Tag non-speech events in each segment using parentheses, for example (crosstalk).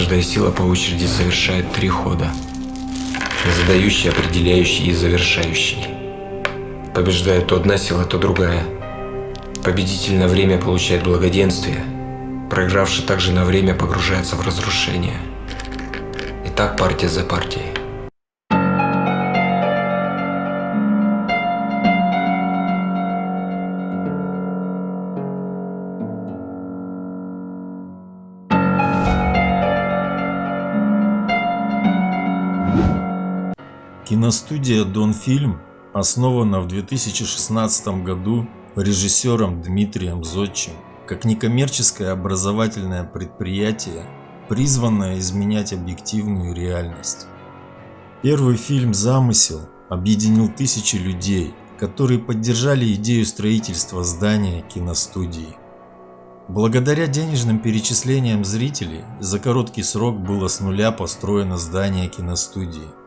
каждая сила по очереди совершает три хода. Задающий, определяющий и завершающий. Побеждает то одна сила, то другая. Победитель на время получает благоденствие. Проигравший также на время погружается в разрушение. И так партия за партией. Киностудия «Донфильм» основана в 2016 году режиссером Дмитрием Зодчим как некоммерческое образовательное предприятие, призванное изменять объективную реальность. Первый фильм «Замысел» объединил тысячи людей, которые поддержали идею строительства здания киностудии. Благодаря денежным перечислениям зрителей за короткий срок было с нуля построено здание киностудии.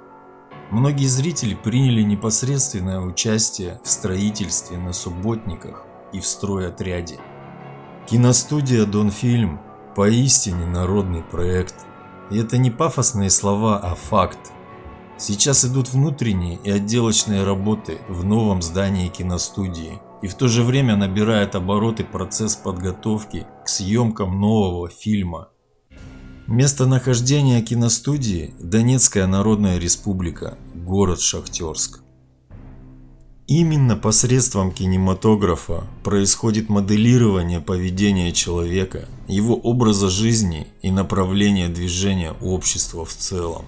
Многие зрители приняли непосредственное участие в строительстве на субботниках и в стройотряде. Киностудия «Донфильм» поистине народный проект. И это не пафосные слова, а факт. Сейчас идут внутренние и отделочные работы в новом здании киностудии. И в то же время набирает обороты процесс подготовки к съемкам нового фильма Местонахождение киностудии – Донецкая Народная Республика, город Шахтерск. Именно посредством кинематографа происходит моделирование поведения человека, его образа жизни и направления движения общества в целом.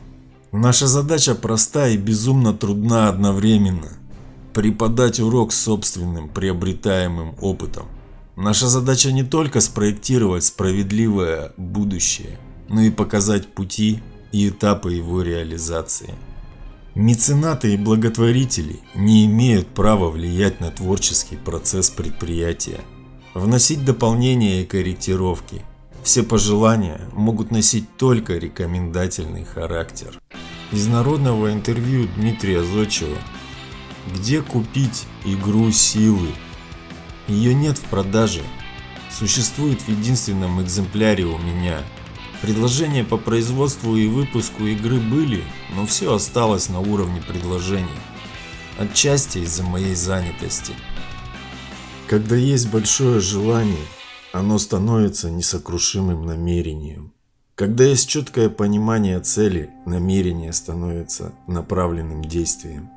Наша задача проста и безумно трудна одновременно – преподать урок собственным приобретаемым опытом. Наша задача не только спроектировать справедливое будущее – но и показать пути и этапы его реализации. Меценаты и благотворители не имеют права влиять на творческий процесс предприятия, вносить дополнения и корректировки. Все пожелания могут носить только рекомендательный характер. Из народного интервью Дмитрия Зодчева «Где купить игру силы?» Ее нет в продаже, существует в единственном экземпляре у меня – Предложения по производству и выпуску игры были, но все осталось на уровне предложений. Отчасти из-за моей занятости. Когда есть большое желание, оно становится несокрушимым намерением. Когда есть четкое понимание цели, намерение становится направленным действием.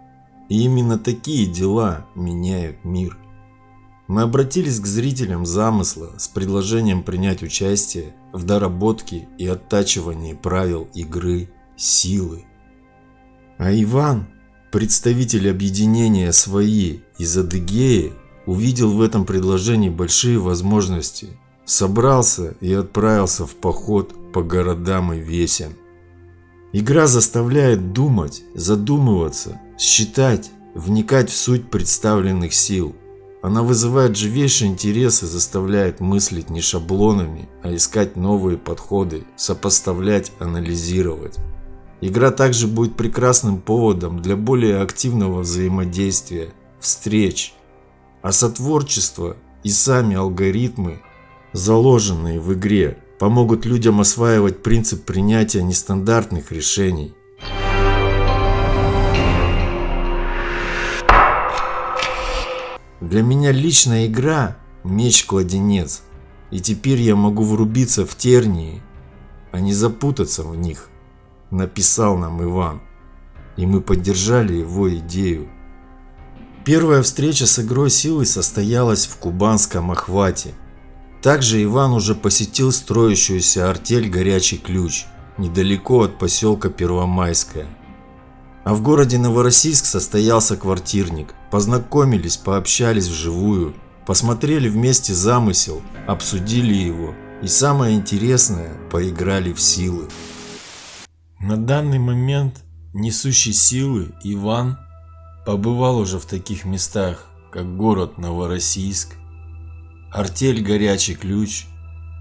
И именно такие дела меняют мир. Мы обратились к зрителям замысла с предложением принять участие в доработке и оттачивании правил игры силы. А Иван, представитель объединения «Свои» из Адыгеи, увидел в этом предложении большие возможности, собрался и отправился в поход по городам и весям. Игра заставляет думать, задумываться, считать, вникать в суть представленных сил – она вызывает живейший интерес и заставляет мыслить не шаблонами, а искать новые подходы, сопоставлять, анализировать. Игра также будет прекрасным поводом для более активного взаимодействия, встреч. А сотворчество и сами алгоритмы, заложенные в игре, помогут людям осваивать принцип принятия нестандартных решений, Для меня личная игра – меч-кладенец, и теперь я могу врубиться в тернии, а не запутаться в них, написал нам Иван, и мы поддержали его идею. Первая встреча с игрой силы состоялась в кубанском охвате. Также Иван уже посетил строящуюся артель «Горячий ключ» недалеко от поселка Первомайская. А в городе Новороссийск состоялся квартирник. Познакомились, пообщались вживую, посмотрели вместе замысел, обсудили его и самое интересное, поиграли в силы. На данный момент несущий силы Иван побывал уже в таких местах, как город Новороссийск, артель Горячий Ключ,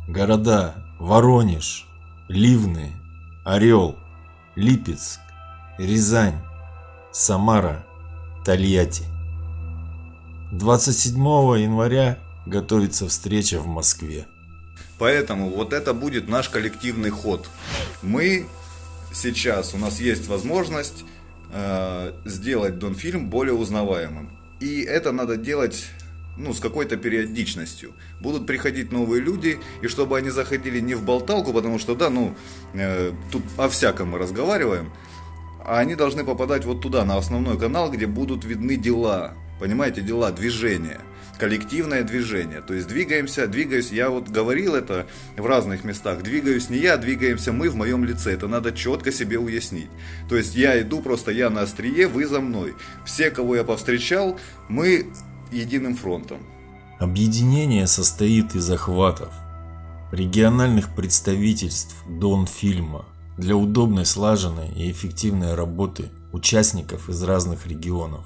города Воронеж, Ливны, Орел, Липецк, Рязань, Самара, Тольятти. 27 января готовится встреча в Москве. Поэтому вот это будет наш коллективный ход. Мы сейчас, у нас есть возможность э, сделать Донфильм более узнаваемым. И это надо делать ну, с какой-то периодичностью. Будут приходить новые люди, и чтобы они заходили не в болталку, потому что, да, ну, э, тут о всяком мы разговариваем, а они должны попадать вот туда, на основной канал, где будут видны дела, понимаете, дела, движения коллективное движение. То есть двигаемся, двигаюсь, я вот говорил это в разных местах, двигаюсь не я, двигаемся мы в моем лице. Это надо четко себе уяснить. То есть я иду, просто я на острие, вы за мной. Все, кого я повстречал, мы единым фронтом. Объединение состоит из охватов, региональных представительств Дон-фильма для удобной, слаженной и эффективной работы участников из разных регионов.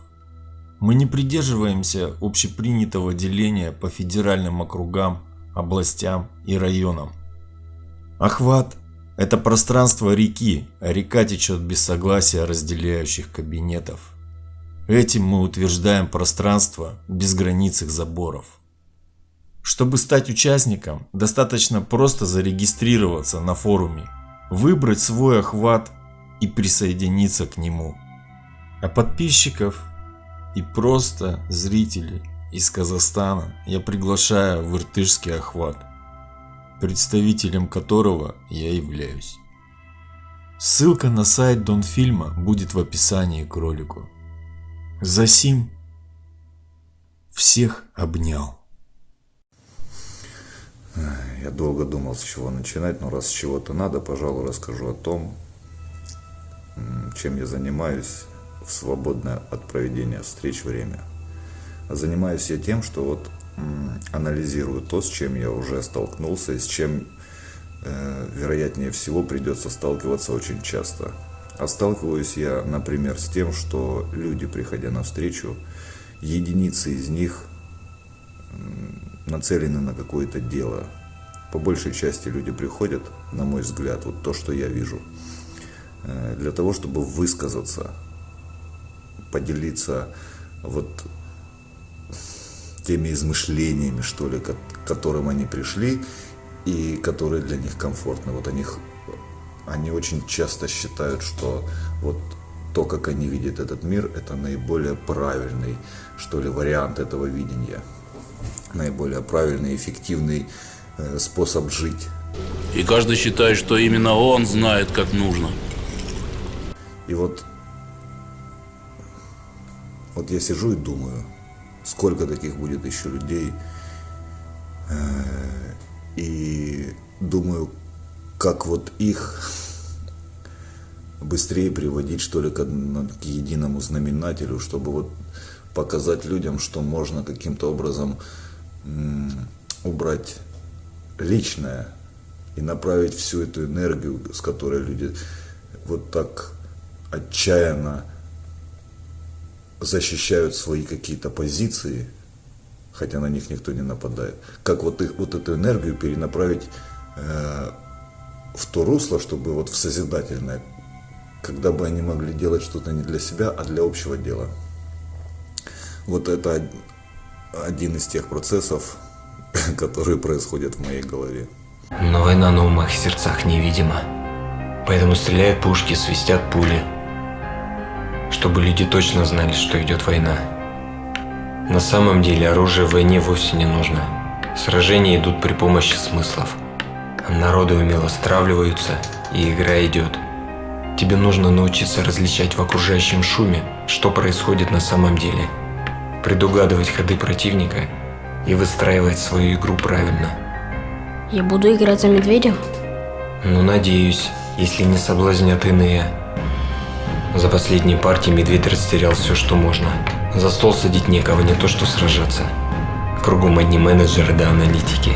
Мы не придерживаемся общепринятого деления по федеральным округам, областям и районам. Охват – это пространство реки, а река течет без согласия разделяющих кабинетов. Этим мы утверждаем пространство без границ их заборов. Чтобы стать участником, достаточно просто зарегистрироваться на форуме, выбрать свой охват и присоединиться к нему. А подписчиков и просто зрителей из Казахстана я приглашаю в Иртышский охват, представителем которого я являюсь. Ссылка на сайт Донфильма будет в описании к ролику. Засим всех обнял. Я долго думал, с чего начинать, но раз с чего-то надо, пожалуй, расскажу о том, чем я занимаюсь в свободное от проведения встреч время. Занимаюсь я тем, что вот анализирую то, с чем я уже столкнулся и с чем, э, вероятнее всего, придется сталкиваться очень часто. А сталкиваюсь я, например, с тем, что люди, приходя на встречу, единицы из них нацелены на какое-то дело. По большей части люди приходят, на мой взгляд, вот то, что я вижу, э, для того, чтобы высказаться, поделиться вот теми измышлениями, что ли, к которым они пришли и которые для них комфортны. Вот они, они очень часто считают, что вот то, как они видят этот мир, это наиболее правильный, что ли, вариант этого видения. Наиболее правильный, эффективный э, способ жить. И каждый считает, что именно он знает, как нужно. И вот вот я сижу и думаю, сколько таких будет еще людей. Э, и думаю, как вот их быстрее приводить, что ли, к, к единому знаменателю, чтобы вот показать людям, что можно каким-то образом убрать личное и направить всю эту энергию, с которой люди вот так отчаянно защищают свои какие-то позиции, хотя на них никто не нападает, как вот, их, вот эту энергию перенаправить э, в то русло, чтобы вот в созидательное, когда бы они могли делать что-то не для себя, а для общего дела. Вот это один из тех процессов, (laughs) которые происходят в моей голове. Но война на умах и сердцах невидима. Поэтому стреляют пушки, свистят пули чтобы люди точно знали, что идет война. На самом деле оружие в войне вовсе не нужно. Сражения идут при помощи смыслов. Народы умело стравливаются, и игра идет. Тебе нужно научиться различать в окружающем шуме, что происходит на самом деле. Предугадывать ходы противника и выстраивать свою игру правильно. Я буду играть за медведя? Ну, надеюсь, если не соблазнят иные. За последние партии медведь растерял все, что можно. За стол садить некого, не то что сражаться. Кругом одни менеджеры да аналитики.